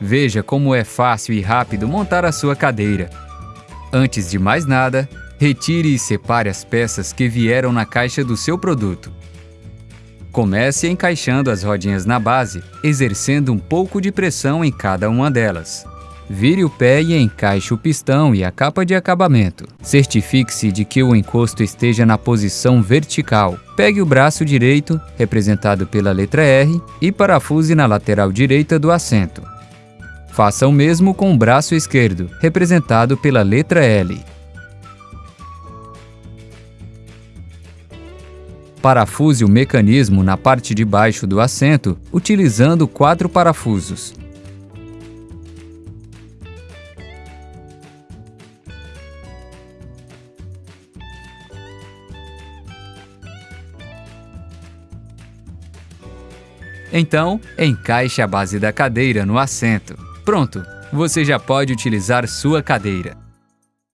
Veja como é fácil e rápido montar a sua cadeira. Antes de mais nada, retire e separe as peças que vieram na caixa do seu produto. Comece encaixando as rodinhas na base, exercendo um pouco de pressão em cada uma delas. Vire o pé e encaixe o pistão e a capa de acabamento. Certifique-se de que o encosto esteja na posição vertical. Pegue o braço direito, representado pela letra R, e parafuse na lateral direita do assento. Faça o mesmo com o braço esquerdo, representado pela letra L. Parafuse o mecanismo na parte de baixo do assento, utilizando quatro parafusos. Então, encaixe a base da cadeira no assento. Pronto, você já pode utilizar sua cadeira.